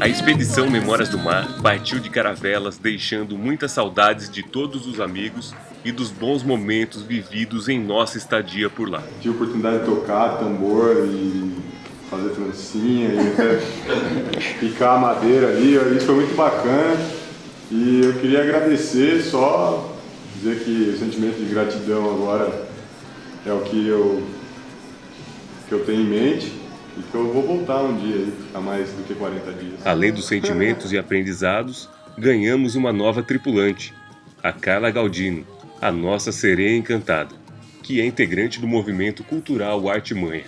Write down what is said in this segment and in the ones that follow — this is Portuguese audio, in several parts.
A expedição Memórias do Mar partiu de Caravelas, deixando muitas saudades de todos os amigos e dos bons momentos vividos em nossa estadia por lá. Tive a oportunidade de tocar tambor e fazer trancinha e até picar a madeira ali, isso foi muito bacana. E eu queria agradecer, só dizer que o sentimento de gratidão agora é o que eu, que eu tenho em mente e que eu vou voltar um dia aí, mais do que 40 dias. Além dos sentimentos e aprendizados, ganhamos uma nova tripulante, a Carla Galdino, a nossa sereia encantada, que é integrante do movimento cultural Arte Manha.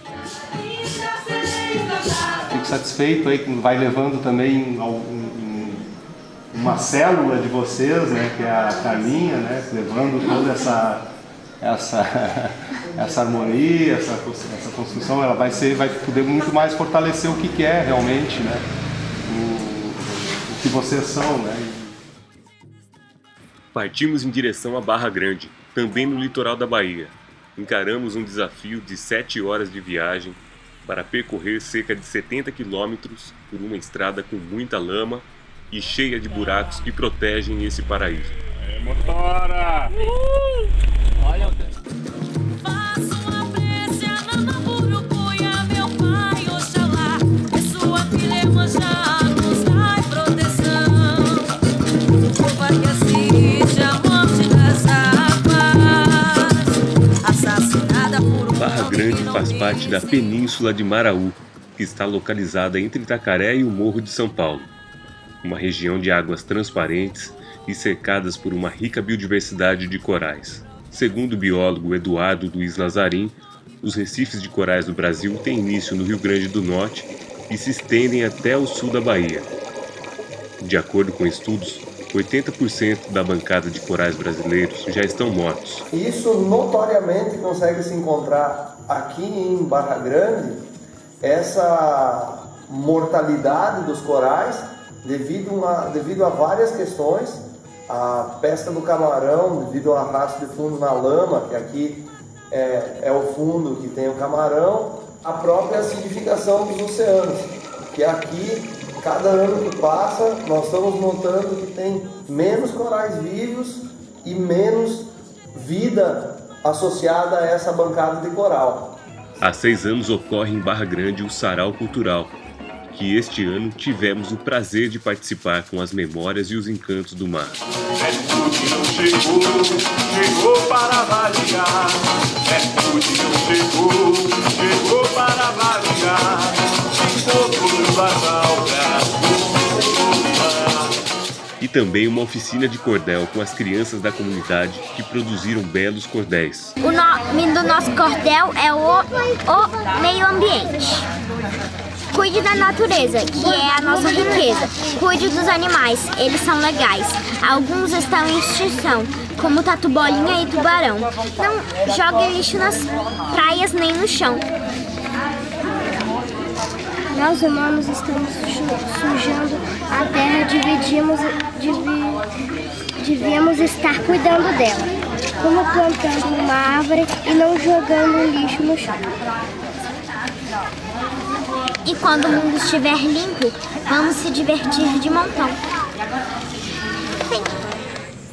Satisfeito aí vai levando também uma célula de vocês, né, que é a Carlinha, né, levando toda essa essa, essa harmonia, essa, essa construção, ela vai, ser, vai poder muito mais fortalecer o que, que é realmente, né? O, o que vocês são, né? Partimos em direção à Barra Grande, também no litoral da Bahia. Encaramos um desafio de 7 horas de viagem para percorrer cerca de 70 quilômetros por uma estrada com muita lama e cheia de buracos que protegem esse paraíso. É, motora! Uh! Olha o Grande faz parte da Península de Maraú, que está localizada entre Itacaré e o Morro de São Paulo. Uma região de águas transparentes e cercadas por uma rica biodiversidade de corais. Segundo o biólogo Eduardo Luiz Lazarim, os recifes de corais do Brasil têm início no Rio Grande do Norte e se estendem até o sul da Bahia. De acordo com estudos, 80% da bancada de corais brasileiros já estão mortos. Isso notoriamente consegue se encontrar aqui em Barra Grande, essa mortalidade dos corais devido a, devido a várias questões a pesca do camarão, devido ao arrasto de fundo na lama, que aqui é, é o fundo que tem o camarão, a própria acidificação dos oceanos, que aqui, cada ano que passa, nós estamos notando que tem menos corais vivos e menos vida associada a essa bancada de coral. Há seis anos ocorre em Barra Grande o Sarau Cultural, que este ano tivemos o prazer de participar com as memórias e os encantos do mar. chegou, também uma oficina de cordel com as crianças da comunidade que produziram belos cordéis. O nome do nosso cordel é o, o meio ambiente. Cuide da natureza, que é a nossa riqueza. Cuide dos animais, eles são legais. Alguns estão em extinção, como tatu bolinha e tubarão. Não jogue lixo nas praias nem no chão. Nós humanos estamos sujando a terra, dividimos, divi, devíamos estar cuidando dela, como plantando uma árvore e não jogando lixo no chão. E quando o mundo estiver limpo, vamos se divertir de montão. Sim.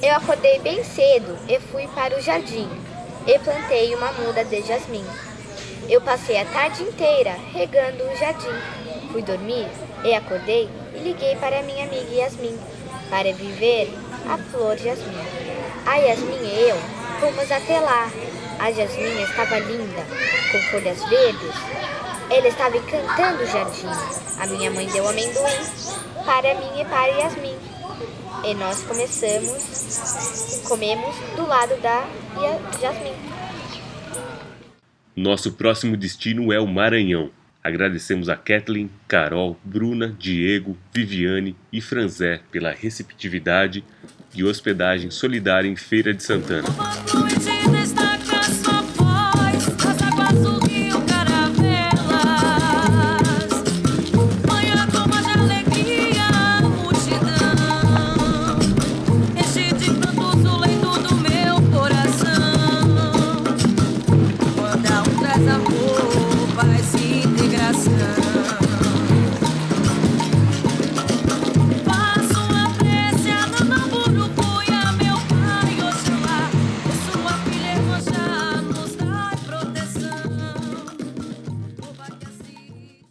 Eu acordei bem cedo e fui para o jardim e plantei uma muda de jasmim. Eu passei a tarde inteira regando o jardim. Fui dormir e acordei e liguei para minha amiga Yasmin para viver a flor Jasmim. A Yasmin e eu fomos até lá. A Jasmim estava linda, com folhas verdes ele estava encantando o jardim. A minha mãe deu amendoim para mim e para Yasmin. E nós começamos, comemos do lado da Yasmin. Nosso próximo destino é o Maranhão. Agradecemos a Kathleen, Carol, Bruna, Diego, Viviane e Franzé pela receptividade e hospedagem solidária em Feira de Santana.